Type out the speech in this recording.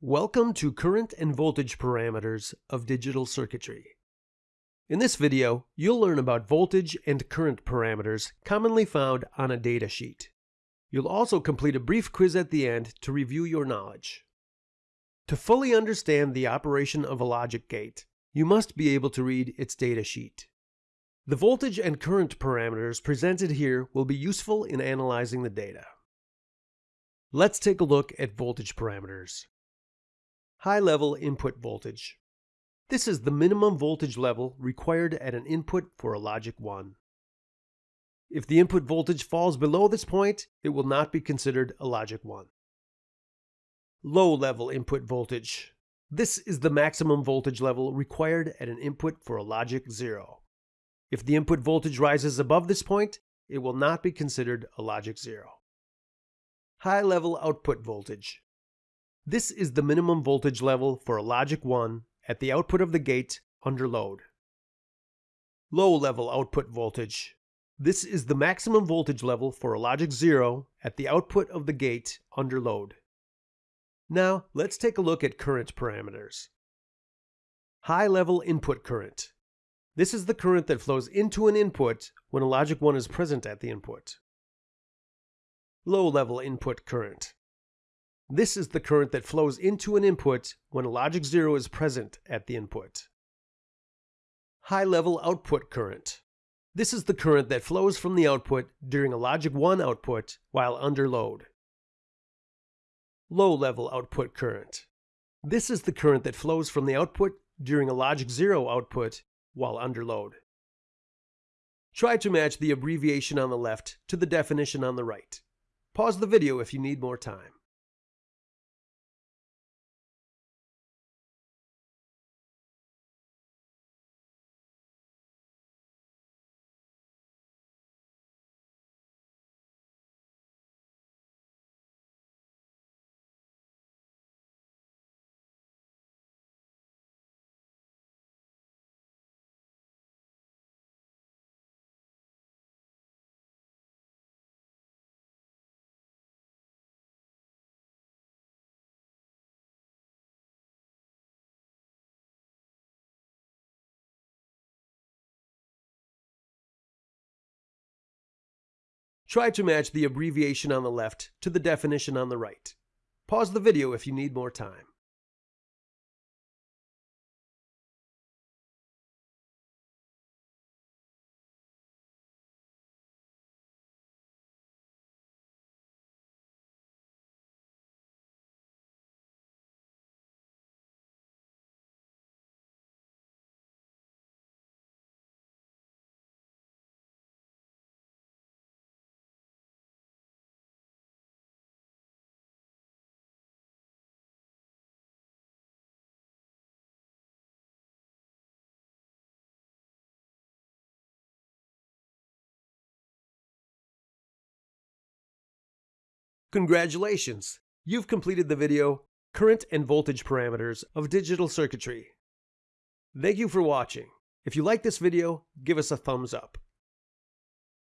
Welcome to current and voltage parameters of digital circuitry. In this video, you'll learn about voltage and current parameters commonly found on a data sheet. You'll also complete a brief quiz at the end to review your knowledge. To fully understand the operation of a logic gate, you must be able to read its data sheet. The voltage and current parameters presented here will be useful in analyzing the data. Let's take a look at voltage parameters. High-level input voltage. This is the minimum voltage level required at an input for a logic 1. If the input voltage falls below this point, it will not be considered a logic 1. Low-level input voltage. This is the maximum voltage level required at an input for a logic 0. If the input voltage rises above this point, it will not be considered a logic 0. High-level output voltage. This is the minimum voltage level for a logic 1 at the output of the gate under load. Low-level output voltage. This is the maximum voltage level for a logic 0 at the output of the gate under load. Now, let's take a look at current parameters. High-level input current. This is the current that flows into an input when a logic 1 is present at the input. Low-level input current. This is the current that flows into an input when a logic 0 is present at the input. High-level output current. This is the current that flows from the output during a logic 1 output while under load low-level output current. This is the current that flows from the output during a logic 0 output while under load. Try to match the abbreviation on the left to the definition on the right. Pause the video if you need more time. Try to match the abbreviation on the left to the definition on the right. Pause the video if you need more time. Congratulations! You've completed the video Current and Voltage Parameters of Digital Circuitry. Thank you for watching. If you like this video, give us a thumbs up.